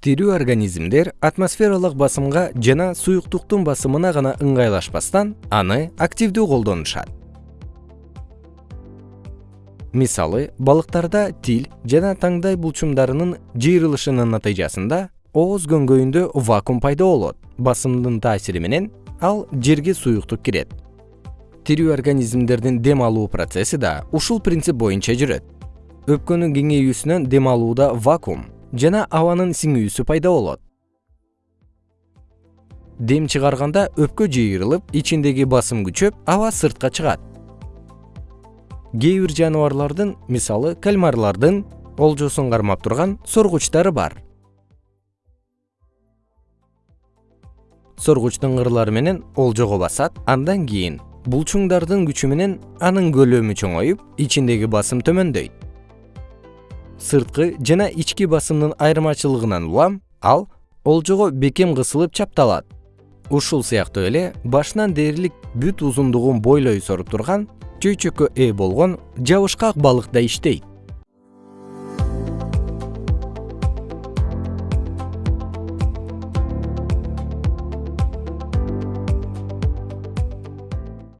тирүү организмдер атмосфералык басымга жана суюктуктун басымына гана ыңгайлашпастан аны активдүү колдонушат. Мисалы балыктарда тил жана таңдай булчумдарынын жыйрылышынын натыйжасында ооз көңгөйүндө вакуум пайда болот басымдын таасири менен ал жерге суюктук кирет. Тирүү организмдердин дем алуу процесси да ушул принцип боюнча жүрөт. Өпкөнүн кеңейүүсүнөн дем алууда вакуум жана абанын сиңүүсү пайда болот. Дем чыгарганда өпкө жыйрылып ичиндеги басым күчөп аба сыртка чыгат. Кээ бир жаныбарлардын мисалы кальмарлардын олжосун кармап турган соргучтары бар. Соргучтун кырлары менен олжого басат андан кийин булчуңдардын күчү менен анын көлөмү чоңоюп ичиндеги басым төмөндөйт сырткы жана ички басымдын айырмачылыгынан улам ал олжого бекем кысылып чапталат. Ушул сыяктуу эле башынан дээрлик бүт узундугун бойлой соруп турган чөйчөккө ээ болгон жабышкак балык да иштейт